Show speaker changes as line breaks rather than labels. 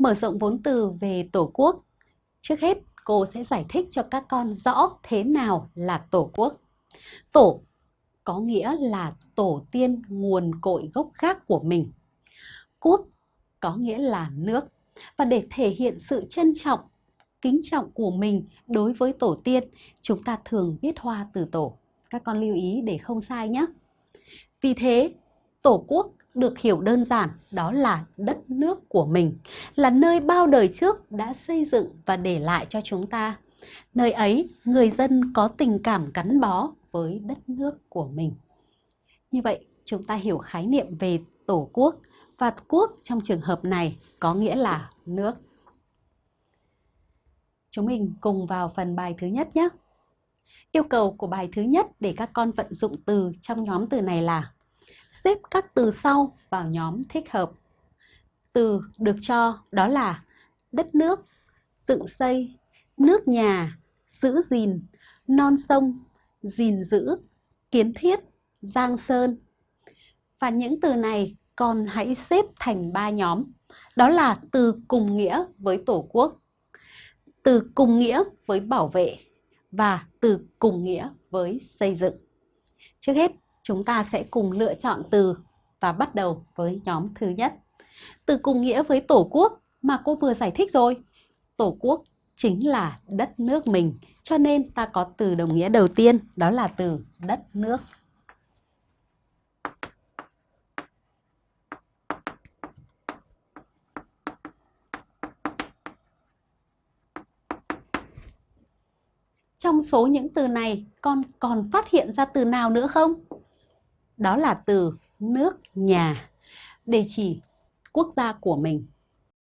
Mở rộng vốn từ về Tổ quốc. Trước hết, cô sẽ giải thích cho các con rõ thế nào là Tổ quốc. Tổ có nghĩa là tổ tiên nguồn cội gốc gác của mình. Quốc có nghĩa là nước. Và để thể hiện sự trân trọng, kính trọng của mình đối với tổ tiên, chúng ta thường viết hoa từ tổ. Các con lưu ý để không sai nhé. Vì thế, tổ quốc được hiểu đơn giản đó là đất nước của mình, là nơi bao đời trước đã xây dựng và để lại cho chúng ta. Nơi ấy, người dân có tình cảm gắn bó với đất nước của mình. Như vậy, chúng ta hiểu khái niệm về tổ quốc và quốc trong trường hợp này có nghĩa là nước. Chúng mình cùng vào phần bài thứ nhất nhé. Yêu cầu của bài thứ nhất để các con vận dụng từ trong nhóm từ này là xếp các từ sau vào nhóm thích hợp. Từ được cho đó là đất nước, dựng xây, nước nhà, giữ gìn, non sông, gìn giữ, kiến thiết, giang sơn. Và những từ này con hãy xếp thành ba nhóm. Đó là từ cùng nghĩa với Tổ quốc, từ cùng nghĩa với bảo vệ và từ cùng nghĩa với xây dựng. Trước hết, chúng ta sẽ cùng lựa chọn từ và bắt đầu với nhóm thứ nhất. Từ cùng nghĩa với Tổ quốc mà cô vừa giải thích rồi. Tổ quốc chính là đất nước mình, cho nên ta có từ đồng nghĩa đầu tiên, đó là từ đất nước. Trong số những từ này, con còn phát hiện ra từ nào nữa không? Đó là từ nước nhà, để chỉ quốc gia của mình.